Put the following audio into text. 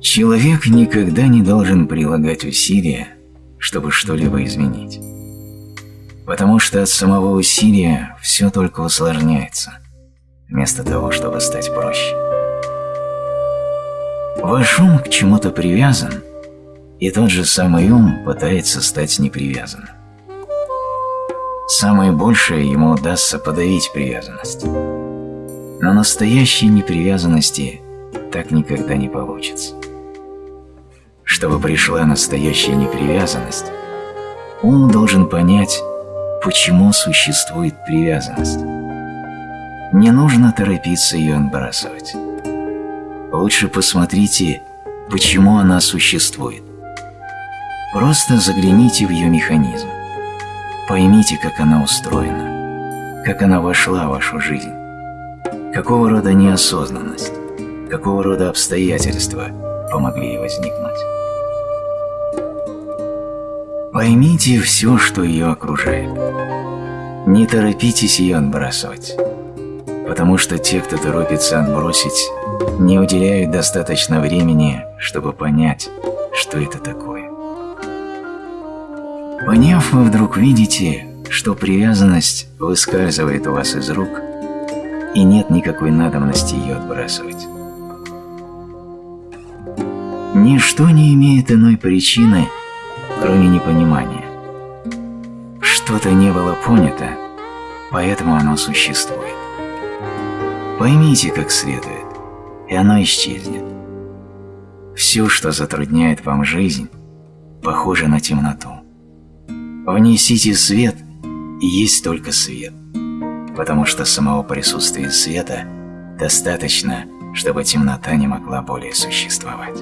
Человек никогда не должен прилагать усилия, чтобы что-либо изменить. Потому что от самого усилия все только усложняется, вместо того, чтобы стать проще. Ваш ум к чему-то привязан, и тот же самый ум пытается стать непривязанным. Самое большее ему удастся подавить привязанность. Но настоящей непривязанности так никогда не получится. Чтобы пришла настоящая непривязанность, ум должен понять, почему существует привязанность. Не нужно торопиться ее отбрасывать. Лучше посмотрите, почему она существует. Просто загляните в ее механизм. Поймите, как она устроена, как она вошла в вашу жизнь, какого рода неосознанность, какого рода обстоятельства помогли ей возникнуть. Поймите все, что ее окружает. Не торопитесь ее отбрасывать, потому что те, кто торопится отбросить, не уделяют достаточно времени, чтобы понять, что это такое. Поняв, вы вдруг видите, что привязанность выскальзывает у вас из рук, и нет никакой надобности ее отбрасывать. Ничто не имеет иной причины, кроме непонимания. Что-то не было понято, поэтому оно существует. Поймите как следует, и оно исчезнет. Все, что затрудняет вам жизнь, похоже на темноту. Внесите свет, и есть только свет, потому что самого присутствия света достаточно, чтобы темнота не могла более существовать.